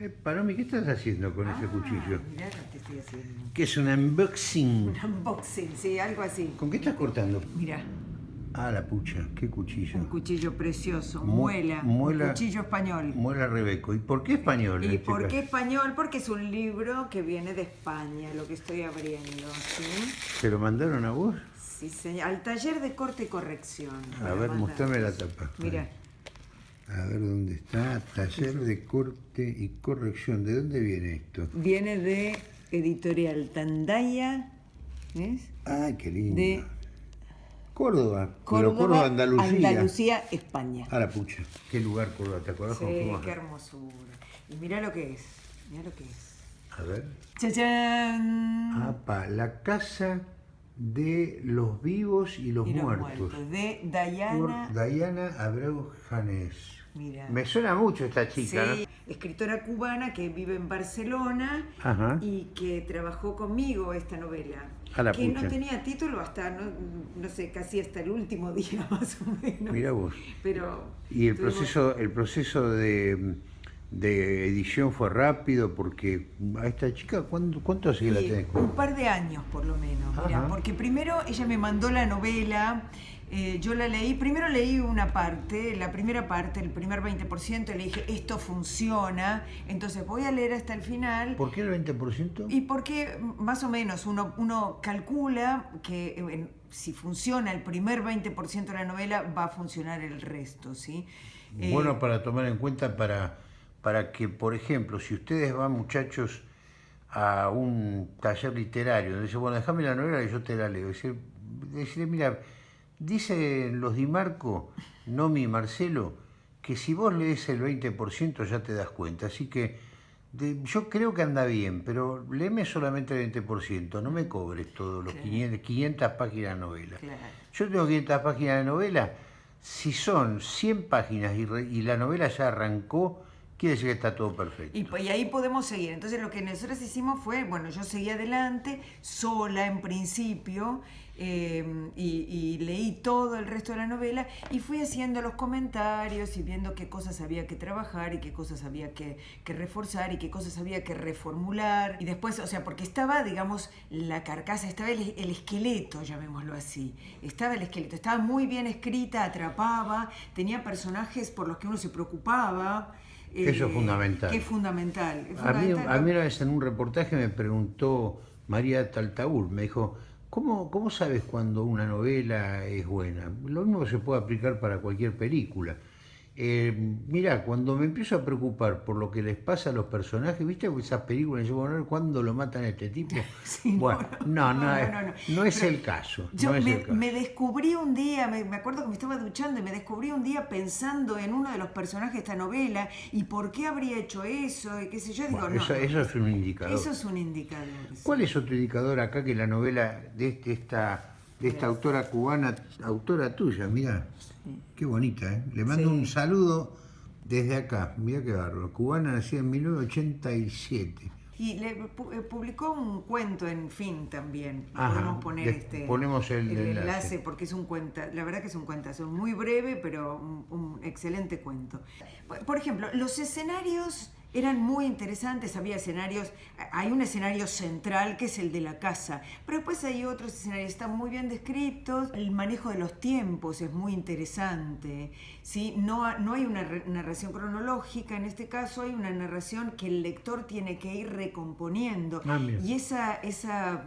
Eh, Palomi, ¿qué estás haciendo con ese Ah, cuchillo? Mirá lo que estoy haciendo. ¿Qué es un unboxing? Un unboxing, sí, algo así. ¿Con qué estás cortando? Mira, Ah, la pucha, qué cuchillo. un cuchillo precioso, Mu- muela, muela- un cuchillo español. Muela Rebeco. ¿Y por qué español? ¿Y por qué español? Porque es un libro que viene de España, lo que estoy abriendo, ¿sí? ¿Te lo mandaron a vos? Sí, señor. Al taller de corte y corrección. A ver, mostrame la tapa. Mira, A ver dónde está. Taller de corte y corrección. ¿De dónde viene esto? viene de Editorial Tandaya, ¿ves? Ay, qué lindo. De Córdoba. Pero Córdoba, Córdoba, Andalucía. Andalucía, España. Ah, la pucha. Qué lugar Córdoba. ¿Te acordás Sí, fuimos? qué hermosura. Y mira lo que es, mira lo que es. A ver. ¡Chachán! Apa, la casa de los vivos y los y los muertos. muertos, de Por Diana. Diana Abreu Janés. Me suena mucho esta chica, Sí, escritora cubana que vive en Barcelona Ajá. y que trabajó conmigo esta novela. Que pucha. no tenía título hasta, no, no sé, casi hasta el último día más o menos. ¿no? Mira vos. Pero Y el tuvimos- proceso, el proceso de, de edición fue rápido porque a esta chica, ¿cuánto, cuánto hace que la tenés? un par de años por lo menos, mirá, porque primero ella me mandó la novela, eh, yo la leí, primero leí una parte, la primera parte, el primer 20%, y le dije, esto funciona, entonces voy a leer hasta el final. ¿Por qué el 20%? Y porque más o menos uno, uno calcula que eh, si funciona el primer 20% de la novela, va a funcionar el resto, ¿sí? Eh, Bueno, para tomar en cuenta para, para que, por ejemplo, si ustedes van, muchachos, a un taller literario, donde dice, bueno, déjame la novela y yo te la leo. Decir, decirle, mira, dice los Di Marco, Nomi y Marcelo, que si vos lees el 20% ya te das cuenta. Así que de- yo creo que anda bien, pero léeme solamente el 20%, no me cobres todos los Claro. 500, 500 páginas de novela. Claro. Yo tengo 500 páginas de novela. Si son 100 páginas y, re- y la novela ya arrancó, quiere decir que está todo perfecto. Y, po- y ahí podemos seguir. Entonces lo que nosotros hicimos fue, bueno, yo seguí adelante, sola en principio, eh, y, leí todo el resto de la novela y fui haciendo los comentarios y viendo qué cosas había que trabajar y qué cosas había que, que reforzar y qué cosas había que reformular. Y después, o sea, porque estaba, digamos, la carcasa, estaba el, el esqueleto, llamémoslo así. Estaba el esqueleto, estaba muy bien escrita, atrapaba, tenía personajes por los que uno se preocupaba. Eso es eh, fundamental. Que es fundamental. es A mí, a mí una vez en un reportaje me preguntó María Taltaúl, me dijo, ¿cómo, ¿cómo sabes cuando una novela es buena? Lo mismo se puede aplicar para cualquier película. Eh, mira, cuando me empiezo a preocupar por lo que les pasa a los personajes, ¿viste esas películas? Yo, bueno, ¿cuándo lo matan a este tipo? Sí, bueno, no, no, no, es- no, no. no es el caso. Yo es me, el caso. me descubrí un día, me, me acuerdo que me estaba duchando y me descubrí un día pensando en uno de los personajes de esta novela y por qué habría hecho eso y qué sé yo. Digo, Bueno, no, eso, es un indicador. eso es un indicador. sí. ¿Cuál es otro indicador acá que la novela de, este- esta, de esta autora cubana, autora tuya? Mira, qué bonita, ¿eh? Le mando Sí. un saludo desde acá. Mira qué bárbaro. Cubana nacida en 1987. Y le eh, publicó un cuento en fin también. Ajá, Podemos poner este ponemos el enlace. enlace porque es un cuenta, la verdad que es un cuentazo, muy breve, pero un, un excelente cuento. Por ejemplo, los escenarios eran muy interesantes, había escenarios, hay un escenario central que es el de la casa, pero después hay otros escenarios, están muy bien descritos, el manejo de los tiempos es muy interesante, ¿sí? no, no hay una narración cronológica, en este caso hay una narración que el lector tiene que ir recomponiendo, Ah, y esa, esa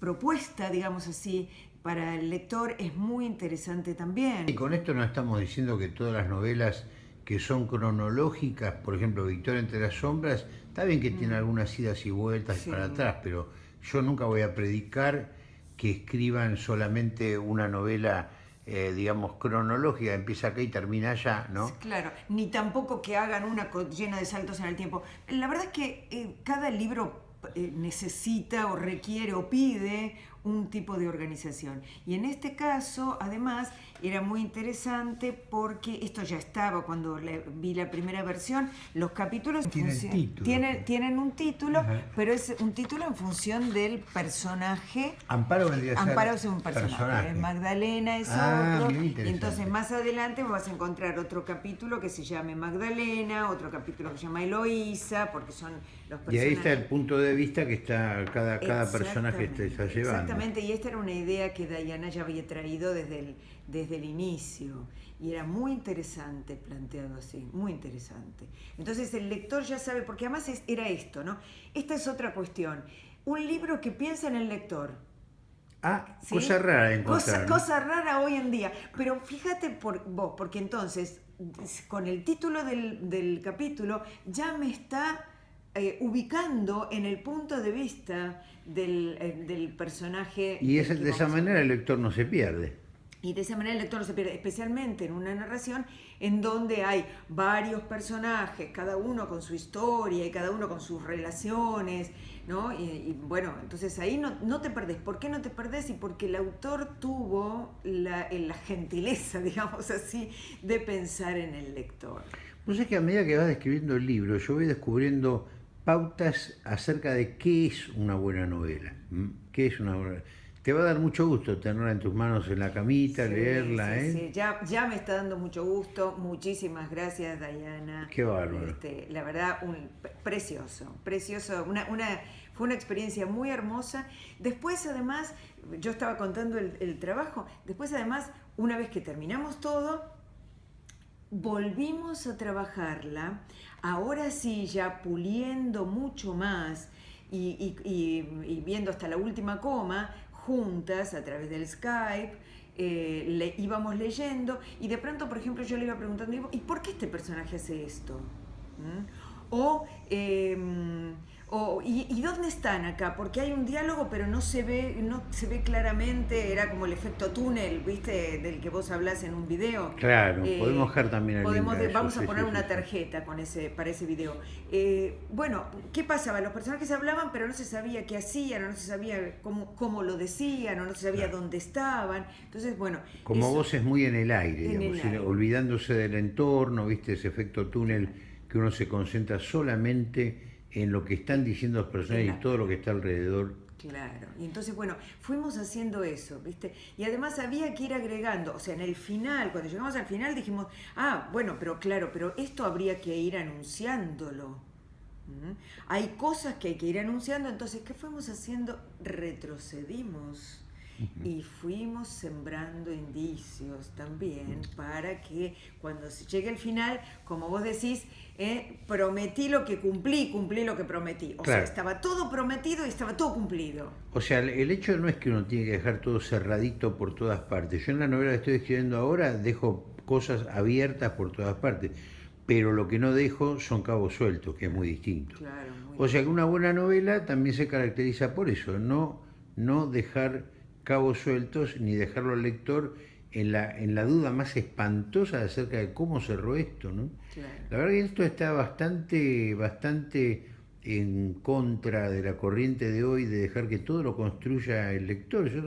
propuesta, digamos así, para el lector es muy interesante también. Y con esto no estamos diciendo que todas las novelas que son cronológicas, por ejemplo, Victoria entre las sombras, está bien que tiene algunas idas y vueltas Mm. Sí. para atrás, pero yo nunca voy a predicar que escriban solamente una novela, eh, digamos, cronológica, empieza acá y termina allá, ¿no? Claro, ni tampoco que hagan una llena de saltos en el tiempo. La verdad es que eh, cada libro eh, necesita o requiere o pide un tipo de organización. Y en este caso, además, era muy interesante porque esto ya estaba cuando vi la primera versión, los capítulos tienen, tienen, un título, pero es un título en función del personaje. Amparo vendría Amparo es un personaje, Magdalena es ah, otro. Y entonces más adelante vas a encontrar otro capítulo que se llame Magdalena, otro capítulo que se llama Eloísa, porque son los personajes. Y ahí está el punto de vista que está cada, cada personaje está llevando. Exactamente, y esta era una idea que Diana ya había traído desde el desde el inicio y era muy interesante planteado así, muy interesante. Entonces el lector ya sabe, porque además era esto, ¿no? Esta es otra cuestión. Un libro que piensa en el lector. Ah, cosa rara encontrar. Cosa, rara hoy en día. Pero fíjate por vos, porque entonces con el título del, capítulo ya me está eh, ubicando en el punto de vista del, eh, personaje. Y es, de esa manera el lector no se pierde. Y de esa manera el lector no se pierde, especialmente en una narración en donde hay varios personajes, cada uno con su historia y cada uno con sus relaciones, ¿no? Y, bueno, entonces ahí no, no, te perdés. ¿Por qué no te perdés? Y porque el autor tuvo la, la gentileza, digamos así, de pensar en el lector. Pues es que a medida que vas describiendo el libro, yo voy descubriendo pautas acerca de qué es una buena novela. ¿Qué es una buena te va a dar mucho gusto tenerla en tus manos en la camita, leerla, ¿eh? Sí, ya, ya me está dando mucho gusto. Muchísimas gracias, Dayana. Qué bárbaro. Este, la verdad, un, precioso, precioso. Una, una, fue una experiencia muy hermosa. Después, además, yo estaba contando el, el trabajo. Después, además, una vez que terminamos todo, volvimos a trabajarla. Ahora sí, ya puliendo mucho más. Y, viendo hasta la última coma, juntas a través del Skype, eh, le íbamos leyendo y de pronto, por ejemplo, yo le iba preguntando, ¿y por qué este personaje hace esto? ¿Mm? O em, ¿y, dónde están acá? Porque hay un diálogo, pero no se ve, no se ve claramente, era como el efecto túnel, ¿viste? Del que vos hablas en un video. Claro, eh, podemos dejar también el podemos, Vamos a poner una tarjeta con ese, para ese video. Eh, bueno, ¿qué pasaba? Los personajes hablaban, pero no se sabía qué hacían, o no se sabía cómo, cómo lo decían, o no se sabía dónde estaban. Entonces, bueno. Como vos es muy en el aire, digamos, olvidándose del entorno, ¿viste? Ese efecto túnel que uno se concentra solamente en lo que están diciendo los personajes y todo lo que está alrededor. Claro, y entonces, bueno, fuimos haciendo eso, ¿viste? Y además había que ir agregando, o sea, en el final, cuando llegamos al final dijimos, ah, bueno, pero claro, pero esto habría que ir anunciándolo. Hay cosas que hay que ir anunciando, entonces, ¿qué fuimos haciendo? Retrocedimos y fuimos sembrando indicios también para que cuando se llegue el final, como vos decís, eh, prometí lo que cumplí, cumplí lo que prometí. O sea, estaba todo prometido y estaba todo cumplido. O sea, el hecho no es que uno tiene que dejar todo cerradito por todas partes. Yo en la novela que estoy escribiendo ahora dejo cosas abiertas por todas partes, pero lo que no dejo son cabos sueltos, que es muy distinto. o sea que una buena novela también se caracteriza por eso, no, no dejar cabos sueltos ni dejarlo al lector en la, en la duda más espantosa acerca de cómo cerró esto, ¿no? La verdad que esto está bastante, bastante en contra de la corriente de hoy de dejar que todo lo construya el lector. Yo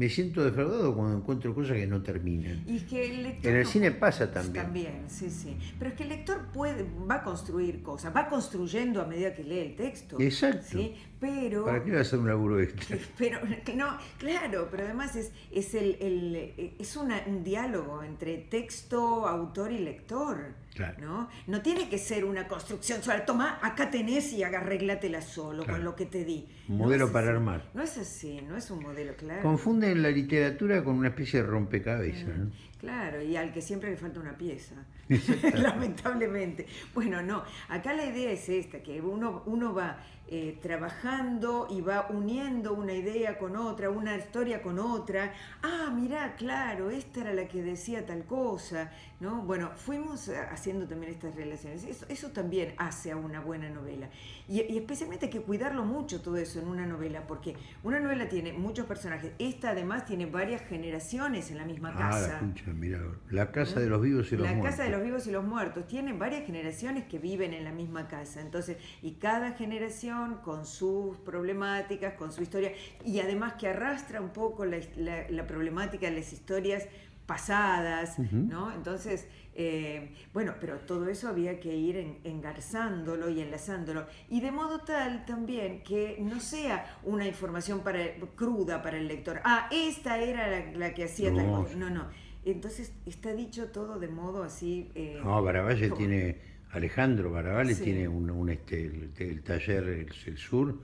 me siento defraudado cuando encuentro cosas que no terminan. Y que el lector en el cine pasa también. También, sí, sí. Pero es que el lector puede, va a construir cosas, va construyendo a medida que lee el texto. Exacto. Pero, ¿Para qué va a hacer un laburo extra? Pero, no, claro, pero además es, es, el, el es un diálogo entre texto, autor y lector. ¿no? no tiene que ser una construcción sola. Toma, acá tenés y arréglatela solo con lo que te di. Un modelo para armar. No es así, no es un modelo, claro. Confunden la literatura con una especie de rompecabezas. ¿no? Claro, y al que siempre le falta una pieza, lamentablemente. Bueno, no, acá la idea es esta, que uno, uno va eh, trabajando y va uniendo una idea con otra, una historia con otra. Ah, mirá, claro, esta era la que decía tal cosa, ¿no? Bueno, fuimos haciendo también estas relaciones. Eso, también hace a una buena novela. Y, y, especialmente hay que cuidarlo mucho todo eso en una novela, porque una novela tiene muchos personajes. Esta además tiene varias generaciones en la misma Ah, casa. la la casa de los vivos y los La muertos. casa de los vivos y los muertos tiene varias generaciones que viven en la misma casa. Entonces, y cada generación con sus problemáticas, con su historia, y además que arrastra un poco la, la- la problemática de las historias pasadas, ¿no? Entonces, eh, bueno, pero todo eso había que ir en- engarzándolo y enlazándolo. Y de modo tal también que no sea una información para, cruda para el lector. Ah, esta era la, la que hacía tal No. cosa. No, no. Entonces está dicho todo de modo así. eh, No, Baravalle como- tiene, Alejandro Baravalle Sí. tiene un, un, este, el, el taller el, el Sur,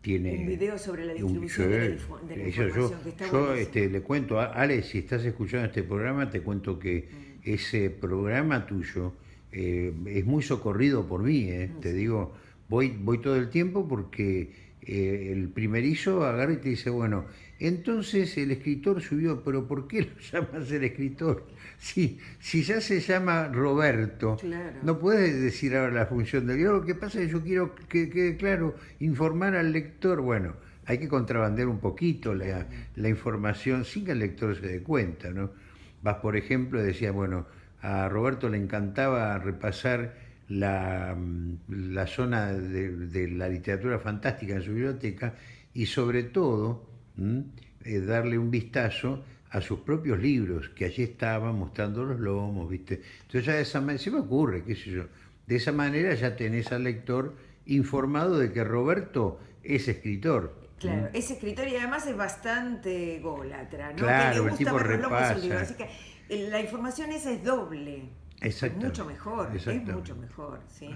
tiene Un video sobre la un- distribución de la sí, difo- de la eso información, yo, que está yo, este, le cuento, a- Ale, si estás escuchando este programa, te cuento que Mm. ese programa tuyo eh, es muy socorrido por mí, eh, Mm, te digo, voy, voy todo el tiempo porque eh, el primerizo agarra y te dice, bueno, entonces el escritor subió, pero ¿por qué lo llamas el escritor? Si, si ya se llama Roberto, Claro. no puedes decir ahora la función del guion. Lo que pasa es que yo quiero que quede claro, informar al lector. Bueno, hay que contrabandear un poquito la, la información sin que el lector se dé cuenta, ¿no? Vas, por ejemplo, y decía, bueno, a Roberto le encantaba repasar la, mm, la zona de, de la literatura fantástica en su biblioteca y sobre todo ¿m? eh, darle un vistazo a sus propios libros, que allí estaban mostrando los lomos, ¿viste? Entonces ya de esa manera, se me ocurre, qué sé yo, de esa manera ya tenés al lector informado de que Roberto es escritor. Claro, es escritor y además es bastante golatra, ¿no? Claro, que el le gusta tipo ver los lomos repasa. Así que eh, la información esa es doble. Es mucho mejor, es mucho mejor, ¿sí?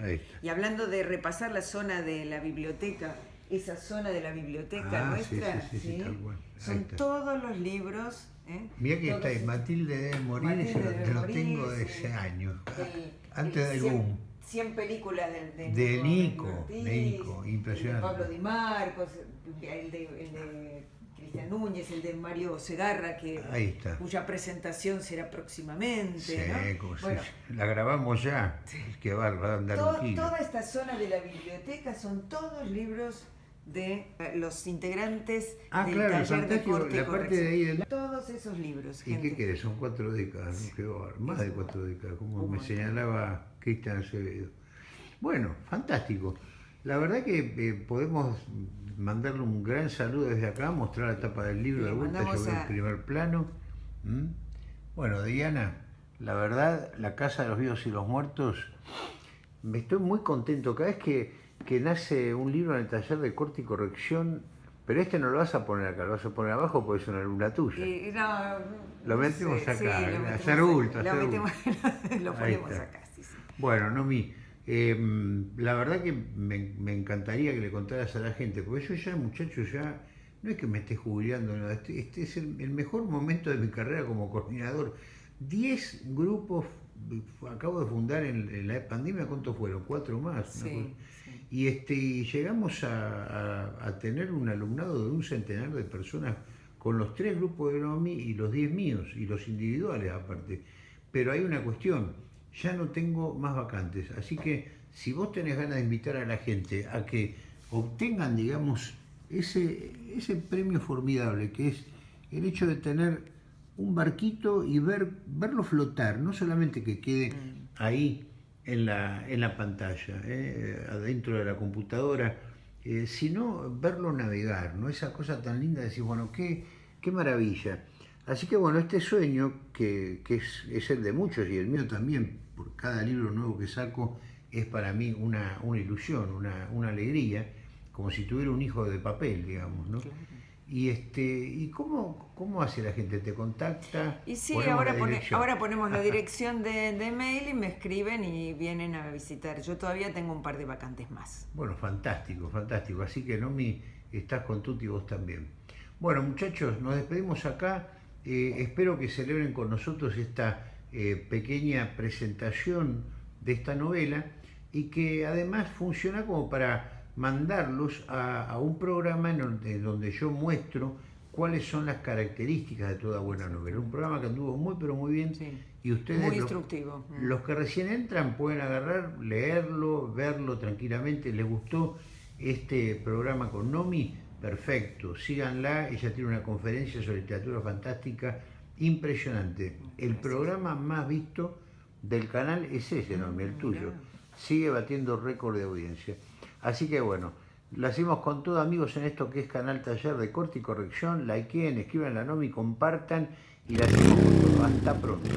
Y hablando de repasar la zona de la biblioteca, esa zona de la biblioteca Ah, nuestra, sí, sí, sí, tal cual. Ahí son todos los libros. ¿eh? Mira que Todos está, Matilde debe morir, Matilde eso lo, debe te lo morir, tengo de ese año, el- antes el del 100 boom. 100 películas del- de, De Nico, Ortiz, de Nico, el impresionante. de Pablo Di Marcos, el de, el de Cristian Núñez, el de Mario Segarra, que, Ahí está. cuya presentación será próximamente. Sí, ¿no? Bueno, la grabamos ya, es que va, va a andar to- un kilo. toda esta zona de la biblioteca son todos libros de eh, los integrantes Ah, del claro, taller de corte la parte de ahí Todos esos libros, ¿Y qué querés? Son cuatro décadas, bárbaro, más de cuatro décadas, como me señalaba Cristian Acevedo. Bueno, fantástico. La verdad que eh, podemos mandarle un gran saludo desde acá, mostrar la tapa del libro de vuelta, yo mandamos veo a- el primer plano. ¿Mm? Bueno, Diana, la verdad, la Casa de los Vivos y los Muertos, me estoy muy contento. Cada vez que, que nace un libro en el taller de corte y corrección, pero este no lo vas a poner acá, lo vas a poner abajo porque es una alumna tuya. Y no, Lo metemos sé, acá, sí, lo a metemos hacer bulto, Lo, hacer metemos, lo ponemos acá, sí, sí. Bueno, Nomi, eh, la verdad que me, me encantaría que le contaras a la gente, porque yo ya, muchacho, ya no es que me esté jubilando, no, este, este es el, el mejor momento de mi carrera como coordinador. Diez grupos acabo de fundar en, en la pandemia, ¿cuántos fueron? Cuatro más. Sí. Y, este, y llegamos a, a- a tener un alumnado de un centenar de personas con los tres grupos de NOMI y los diez míos, y los individuales aparte. Pero hay una cuestión, ya no tengo más vacantes, así que si vos tenés ganas de invitar a la gente a que obtengan, digamos, ese, ese premio formidable que es el hecho de tener un barquito y ver, verlo flotar, no solamente que quede ahí en la, en la pantalla, ¿eh? adentro de la computadora, eh, sino verlo navegar, ¿no? Esa cosa tan linda de decir, bueno, qué, qué maravilla. Así que bueno, este sueño, que, que es, es el de muchos y el mío también, por cada libro nuevo que saco, es para mí una, una ilusión, una, una alegría, como si tuviera un hijo de papel, digamos, ¿no? Y este, ¿y cómo, cómo hace la gente? ¿Te contacta? Y sí, Ponemos ahora, pone- ahora ponemos la dirección de, de mail y me escriben y vienen a visitar. Yo todavía tengo un par de vacantes más. Bueno, fantástico, fantástico. Así que Nomi, estás con Tuti vos también. Bueno, muchachos, nos despedimos acá. Eh, espero que celebren con nosotros esta eh, pequeña presentación de esta novela y que además funciona como para mandarlos a, a un programa en donde, donde yo muestro cuáles son las características de toda buena novela. Un programa que anduvo muy pero muy bien Sí. y ustedes Muy instructivo. Mm. los que recién entran pueden agarrar, leerlo, verlo tranquilamente. ¿Les gustó este programa con Nomi? Perfecto, síganla, ella tiene una conferencia sobre literatura fantástica impresionante. El programa más visto del canal es ese, no, el tuyo. Sigue batiendo récord de audiencia. Así que bueno, lo hacemos con todo amigos en esto que es Canal Taller de Corte y Corrección. Likeen, escriban la NOMI, compartan y la hacemos con todo. Hasta pronto.